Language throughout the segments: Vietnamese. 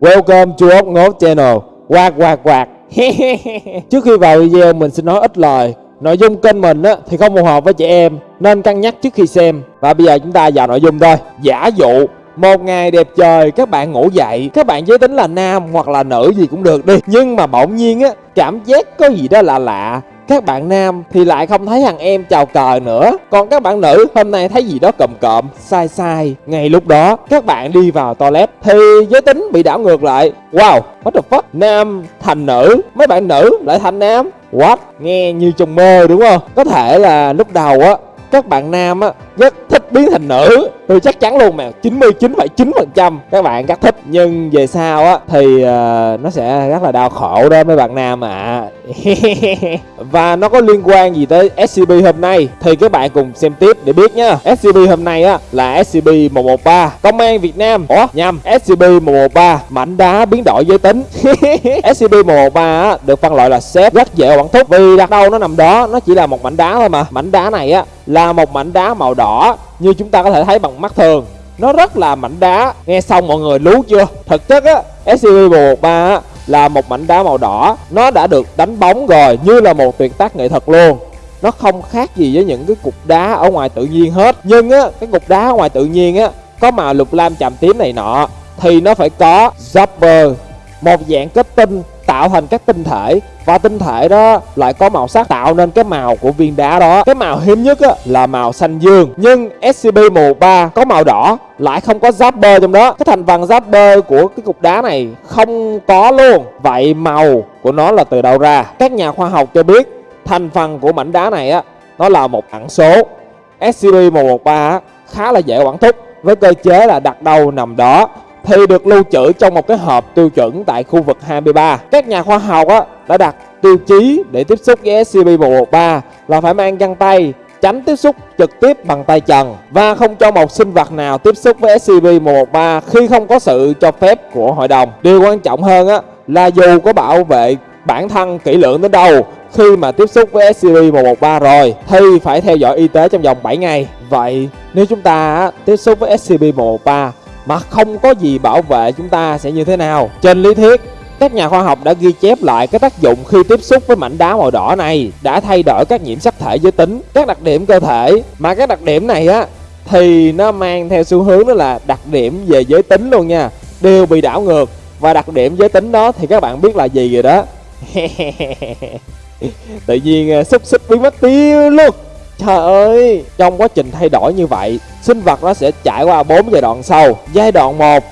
Welcome to ốc ngốt channel. Quạt quạt quạt Trước khi vào video mình xin nói ít lời. Nội dung kênh mình á, thì không phù hợp với trẻ em Nên cân nhắc trước khi xem. Và bây giờ chúng ta vào nội dung thôi. Giả dụ một ngày đẹp trời, các bạn ngủ dậy. Các bạn giới tính là nam hoặc là nữ gì cũng được đi. Nhưng mà bỗng nhiên á, Cảm giác có gì đó lạ lạ. Các bạn nam thì lại không thấy thằng em chào cờ nữa. Còn các bạn nữ, hôm nay thấy gì đó cộm cộm, Sai sai. Ngay lúc đó, các bạn đi vào toilet Thì giới tính bị đảo ngược lại. Wow, what the fuck? Nam thành nữ. Mấy bạn nữ lại thành nam? What? Nghe như trong mơ, đúng không? Có thể là lúc đầu á, các bạn nam á rất thích biến thành nữ. Tôi chắc chắn luôn mà 99,9% các bạn rất thích. Nhưng về sau á thì uh, nó sẽ rất là đau khổ đó mấy bạn nam ạ. À. và nó có liên quan gì tới SCP hôm nay thì các bạn cùng xem tiếp để biết nhá SCP hôm nay á là SCP 113 công an Việt Nam ủa nhầm SCP 113 mảnh đá biến đổi giới tính. SCP 113 á được phân loại là xếp rất dễ quản thúc. Vì đặt đâu nó nằm đó nó chỉ là một mảnh đá thôi mà. Mảnh đá này á là một mảnh đá màu đỏ như chúng ta có thể thấy bằng mắt thường. Nó rất là mảnh đá. Nghe xong mọi người lú chưa? Thực chất á scb 113 á, là một mảnh đá màu đỏ. Nó đã được đánh bóng rồi, như là một tuyệt tác nghệ thuật luôn. Nó không khác gì với những cái cục đá ở ngoài tự nhiên hết. Nhưng á, cái cục đá ở ngoài tự nhiên á, có màu lục lam chạm tím này nọ, thì nó phải có Zapper, một dạng kết tinh tạo thành các tinh thể. Và tinh thể đó lại có màu sắc tạo nên cái màu của viên đá đó. Cái màu hiếm nhất á, là màu xanh dương. Nhưng SCP-113 có màu đỏ lại không có Zapper trong đó. Cái thành phần Zapper của cái cục đá này không có luôn. Vậy màu của nó là từ đâu ra? Các nhà khoa học cho biết thành phần của mảnh đá này á nó là một ẩn số. SCP-113 khá là dễ quản thúc với cơ chế là đặt đâu nằm đó thì được lưu trữ trong một cái hộp tiêu chuẩn tại khu vực 23. Các nhà khoa học á, đã đặt tiêu chí để tiếp xúc với SCP-113 là phải mang găng tay, tránh tiếp xúc trực tiếp bằng tay trần và không cho một sinh vật nào tiếp xúc với SCP-113 khi không có sự cho phép của hội đồng. Điều quan trọng hơn á, là dù có bảo vệ bản thân kỹ lưỡng đến đâu khi mà tiếp xúc với SCP-113 rồi thì phải theo dõi y tế trong vòng 7 ngày. Vậy nếu chúng ta tiếp xúc với SCP-113 mà không có gì bảo vệ chúng ta sẽ như thế nào. Trên lý thuyết, các nhà khoa học đã ghi chép lại cái tác dụng khi tiếp xúc với mảnh đá màu đỏ này đã thay đổi các nhiễm sắc thể giới tính, các đặc điểm cơ thể mà các đặc điểm này á thì nó mang theo xu hướng đó là đặc điểm về giới tính luôn nha, đều bị đảo ngược và đặc điểm giới tính đó thì các bạn biết là gì rồi đó. Tự nhiên à, xúc xích biến mất tiêu luôn. Trời ơi, trong quá trình thay đổi như vậy, sinh vật nó sẽ trải qua 4 giai đoạn sau. Giai đoạn 1,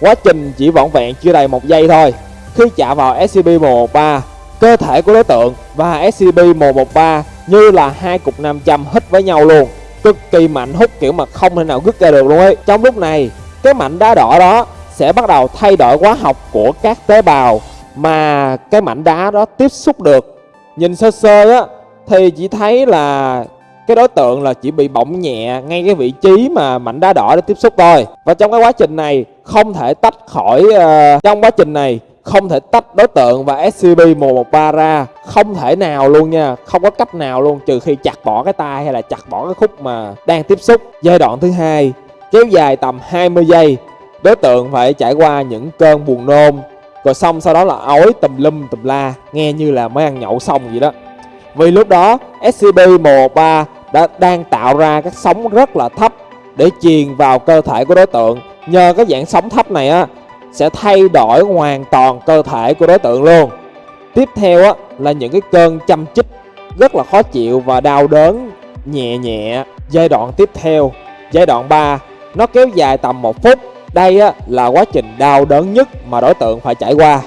quá trình chỉ vỏn vẹn chưa đầy một giây thôi. Khi chạm vào SCP-113, cơ thể của đối tượng và SCP-113 như là hai cục nam châm hít với nhau luôn. Cực kỳ mạnh hút kiểu mà không thể nào rút ra được luôn ấy. Trong lúc này, cái mảnh đá đỏ đó sẽ bắt đầu thay đổi hóa học của các tế bào mà cái mảnh đá đó tiếp xúc được. Nhìn sơ sơ á thì chỉ thấy là cái đối tượng là chỉ bị bỏng nhẹ ngay cái vị trí mà mảnh đá đỏ để tiếp xúc thôi. Và trong cái quá trình này không thể tách khỏi uh, trong quá trình này không thể tách đối tượng và SCP-113 ra. Không thể nào luôn nha không có cách nào luôn trừ khi chặt bỏ cái tay hay là chặt bỏ cái khúc mà đang tiếp xúc. Giai đoạn thứ hai kéo dài tầm 20 giây đối tượng phải trải qua những cơn buồn nôn rồi xong sau đó là ói tùm lum tùm la nghe như là mới ăn nhậu xong vậy đó vì lúc đó SCP-113 đã đang tạo ra các sóng rất là thấp để truyền vào cơ thể của đối tượng. Nhờ cái dạng sóng thấp này á sẽ thay đổi hoàn toàn cơ thể của đối tượng luôn. Tiếp theo á là những cái cơn châm chích rất là khó chịu và đau đớn nhẹ nhẹ. Giai đoạn tiếp theo, giai đoạn 3 nó kéo dài tầm 1 phút. Đây á là quá trình đau đớn nhất mà đối tượng phải trải qua.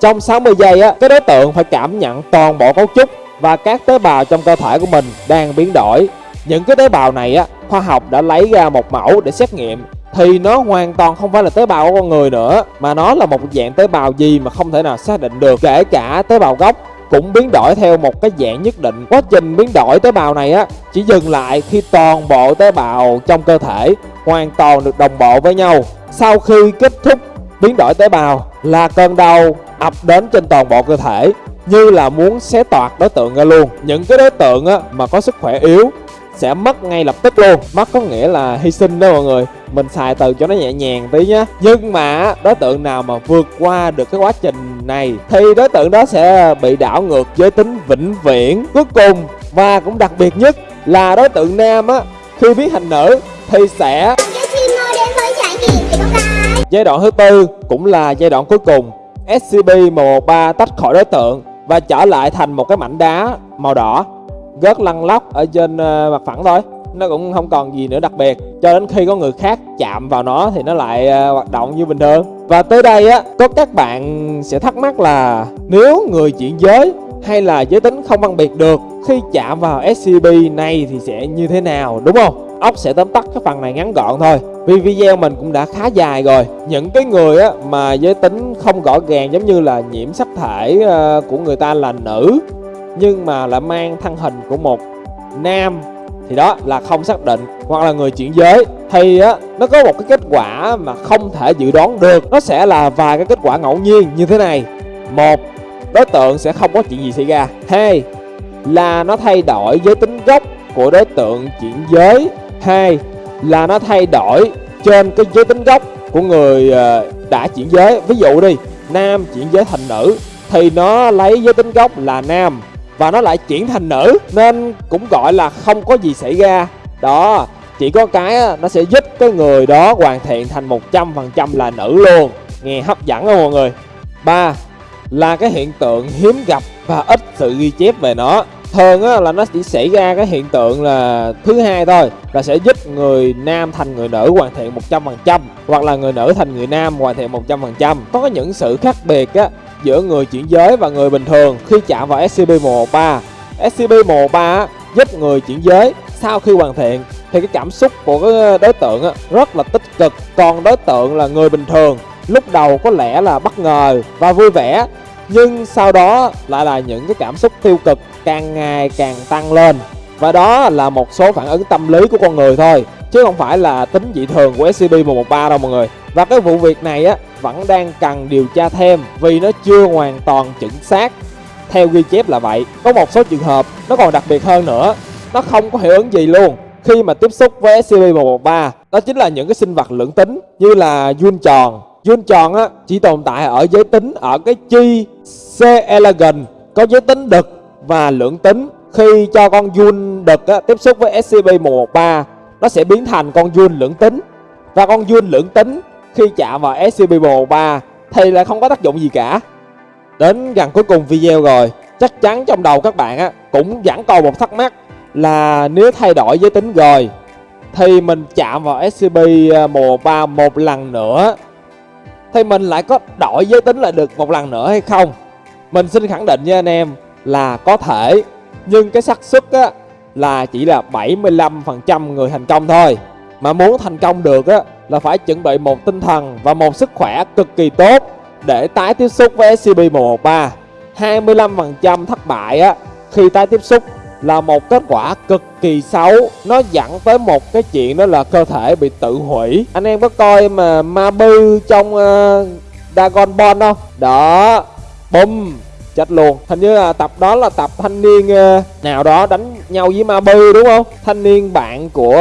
Trong 60 giây á, cái đối tượng phải cảm nhận toàn bộ cấu trúc và các tế bào trong cơ thể của mình đang biến đổi. Những cái tế bào này á, khoa học đã lấy ra một mẫu để xét nghiệm. Thì nó hoàn toàn không phải là tế bào của con người nữa mà nó là một dạng tế bào gì mà không thể nào xác định được. Kể cả tế bào gốc cũng biến đổi theo một cái dạng nhất định. Quá trình biến đổi tế bào này á chỉ dừng lại khi toàn bộ tế bào trong cơ thể hoàn toàn được đồng bộ với nhau. Sau khi kết thúc biến đổi tế bào là cơn đau ập đến trên toàn bộ cơ thể như là muốn xé toạc đối tượng ra luôn. Những cái đối tượng á, mà có sức khỏe yếu sẽ mất ngay lập tức luôn. Mất có nghĩa là hy sinh đó mọi người. Mình xài từ cho nó nhẹ nhàng tí nhá. Nhưng mà đối tượng nào mà vượt qua được cái quá trình này thì đối tượng đó sẽ bị đảo ngược giới tính vĩnh viễn. Cuối cùng và cũng đặc biệt nhất là đối tượng nam á khi biến thành nữ thì sẽ giai đoạn thứ tư cũng là giai đoạn cuối cùng. SCP-113 tách khỏi đối tượng và trở lại thành một cái mảnh đá màu đỏ, gớt lăn lóc ở trên ờ, mặt phẳng thôi. Nó cũng không còn gì nữa đặc biệt. Cho đến khi có người khác chạm vào nó thì nó lại ờ, hoạt động như bình thường. Và tới đây á, có các bạn sẽ thắc mắc là nếu người chuyển giới hay là giới tính không phân biệt được, khi chạm vào SCP này thì sẽ như thế nào, đúng không? Ốc sẽ tóm tắt cái phần này ngắn gọn thôi. Vì video mình cũng đã khá dài rồi. Những cái người á mà giới tính không rõ ràng giống như là nhiễm sắc thể uh, của người ta là nữ nhưng mà lại mang thân hình của một nam thì đó là không xác định hoặc là người chuyển giới thì á nó có một cái kết quả mà không thể dự đoán được. Nó sẽ là vài cái kết quả ngẫu nhiên như thế này. Một đối tượng sẽ không có chuyện gì xảy ra. Hai là nó thay đổi giới tính gốc của đối tượng chuyển giới hai là nó thay đổi trên cái giới tính gốc của người ờ, đã chuyển giới. Ví dụ đi, nam chuyển giới thành nữ thì nó lấy giới tính gốc là nam và nó lại chuyển thành nữ, nên cũng gọi là không có gì xảy ra. Đó, chỉ có cái nó sẽ giúp cái người đó hoàn thiện thành 100% là nữ luôn. Nghe hấp dẫn không mọi người? Ba là cái hiện tượng hiếm gặp và ít sự ghi chép về nó thường á, là nó chỉ xảy ra cái hiện tượng là thứ hai thôi là sẽ giúp người nam thành người nữ hoàn thiện 100% hoặc là người nữ thành người nam hoàn thiện 100% có những sự khác biệt á, giữa người chuyển giới và người bình thường khi chạm vào SCP-113 SCP-113 giúp người chuyển giới sau khi hoàn thiện thì cái cảm xúc của cái đối tượng á, rất là tích cực. Còn đối tượng là người bình thường lúc đầu có lẽ là bất ngờ và vui vẻ nhưng sau đó lại là những cái cảm xúc tiêu cực càng ngày càng tăng lên. Và đó là một số phản ứng tâm lý của con người thôi, chứ không phải là tính dị thường của SCP-113 đâu mọi người. Và cái vụ việc này á, vẫn đang cần điều tra thêm vì nó chưa hoàn toàn chính xác. Theo ghi chép là vậy, có một số trường hợp nó còn đặc biệt hơn nữa. Nó không có hiệu ứng gì luôn. Khi mà tiếp xúc với SCP-113 đó chính là những cái sinh vật lưỡng tính như là vuông tròn Jun tròn á chỉ tồn tại ở giới tính ở cái chi C elegant có giới tính đực và lưỡng tính. Khi cho con Jun đực á, tiếp xúc với SCP-113 nó sẽ biến thành con Jun lưỡng tính. Và con Jun lưỡng tính khi chạm vào SCP-113 thì lại không có tác dụng gì cả. Đến gần cuối cùng video rồi chắc chắn trong đầu các bạn á cũng vẫn còn một thắc mắc là nếu thay đổi giới tính rồi thì mình chạm vào SCP-113 à, một lần nữa thì mình lại có đổi giới tính lại được một lần nữa hay không? Mình xin khẳng định với anh em là có thể. Nhưng cái xác suất á, là chỉ là 75% người thành công thôi. Mà muốn thành công được á, là phải chuẩn bị một tinh thần và một sức khỏe cực kỳ tốt để tái tiếp xúc với SCP-113 25% thất bại á, khi tái tiếp xúc là một kết quả cực kỳ xấu. Nó dẫn tới một cái chuyện đó là cơ thể bị tự hủy. Anh em có coi mà ma bư trong uh, Dragon Ball không? Đó. Bùm. Chết luôn. Hình như là tập đó là tập thanh niên uh, nào đó đánh nhau với ma bư đúng không? Thanh niên bạn của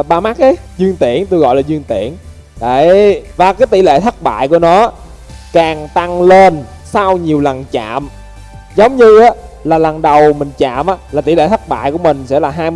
uh, ba mắt ấy. Dương tiễn tôi gọi là dương tiễn. Đấy. Và cái tỷ lệ thất bại của nó càng tăng lên sau nhiều lần chạm. Giống như á là lần đầu mình chạm á, là tỷ lệ thất bại của mình sẽ là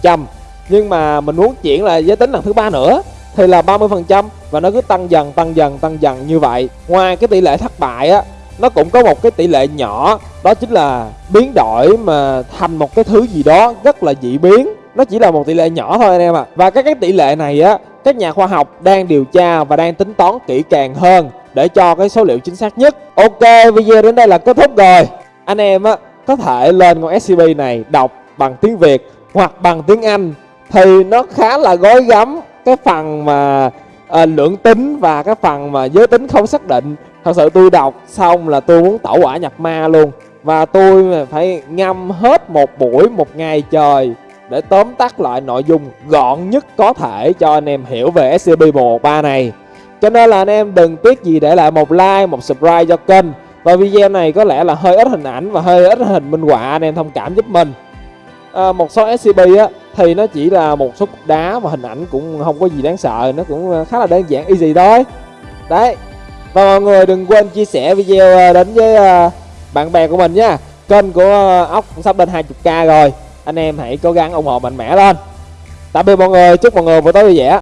25% nhưng mà mình muốn chuyển là giới tính lần thứ ba nữa, thì là 30% và nó cứ tăng dần tăng dần tăng dần như vậy. Ngoài cái tỷ lệ thất bại á, nó cũng có một cái tỷ lệ nhỏ, đó chính là biến đổi mà thành một cái thứ gì đó rất là dị biến. Nó chỉ là một tỷ lệ nhỏ thôi anh em ạ. À. và các cái tỷ lệ này á, các nhà khoa học đang điều tra và đang tính toán kỹ càng hơn để cho cái số liệu chính xác nhất. Ok, video đến đây là kết thúc rồi anh em á có thể lên con SCP này đọc bằng tiếng Việt hoặc bằng tiếng Anh thì nó khá là gói gắm. Cái phần mà à, lượng tính và cái phần mà giới tính không xác định thật sự tôi đọc xong là tôi muốn tẩu hỏa nhập ma luôn. Và tôi phải ngâm hết một buổi một ngày trời để tóm tắt lại nội dung gọn nhất có thể cho anh em hiểu về SCP-113 này. Cho nên là anh em đừng tiếc gì để lại một like, một subscribe cho kênh. Và video này có lẽ là hơi ít hình ảnh và hơi ít hình minh họa anh em thông cảm giúp mình. À, một số SCP á thì nó chỉ là một số cục đá và hình ảnh cũng không có gì đáng sợ nó cũng khá là đơn giản easy thôi. Đấy. Và mọi người đừng quên chia sẻ video à, đến với à, bạn bè của mình nha. Kênh của à, ốc cũng sắp lên 20k rồi. Anh em hãy cố gắng ủng hộ mạnh mẽ lên. Tạm biệt mọi người chúc mọi người buổi tối vui vẻ.